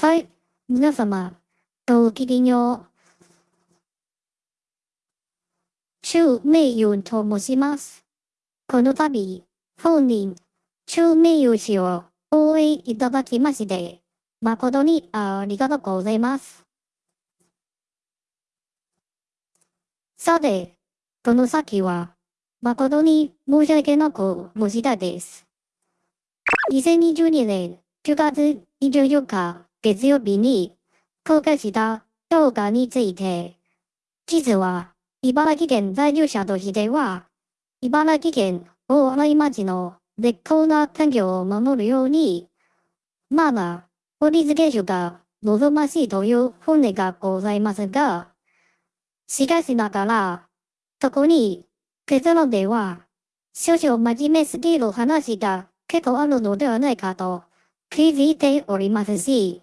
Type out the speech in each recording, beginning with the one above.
はい、皆様、ごきげんよう。中名誉と申します。この度、本人、中名誉氏を応援いただきまして、誠にありがとうございます。さて、この先は、誠に申し訳なく申したです。2022年9月24日月曜日に公開した動画について、実は茨城県在住者としては、茨城県大洗町の絶好な環境を守るように、まだ法律原種が望ましいという本音がございますが、しかしながら、そこに結論では、少々真面目すぎる話が結構あるのではないかと気づいておりますし、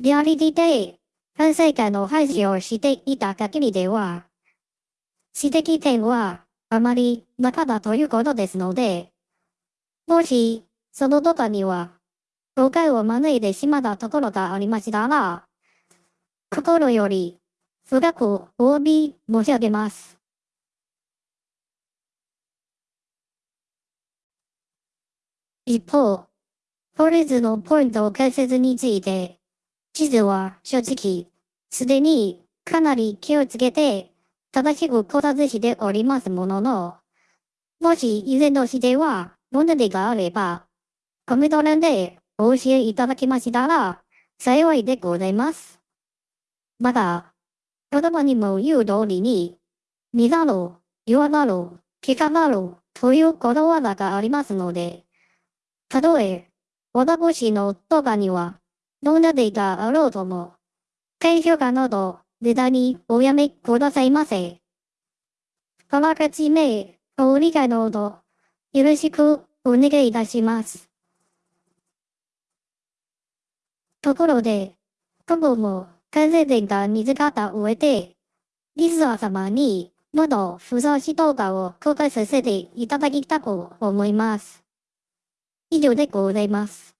リアリティで反省会の配信をしていた限りでは、指摘点はあまりなかったということですので、もし、その動画には、誤解を招いてしまったところがありましたら、心より深くお詫び申し上げます。一方、法律のポイント解説について、地図は正直、すでにかなり気をつけて、正しく考察しておりますものの、もし以前の指定は問題があれば、コメント欄でお教えいただきましたら、幸いでございます。また、言葉にも言う通りに、見ざる、言わざる、聞かざるということわざがありますので、たとえ、私の動画には、どんなデータあろうとも、低評価など、ネタにおやめくださいませ。あらかじめ、ご理解のほど、よろしくお願いいたします。ところで、今後も完成点が見つかった上で、リスナー様にもっと不相し動画を公開させていただきたく思います。以上でございます。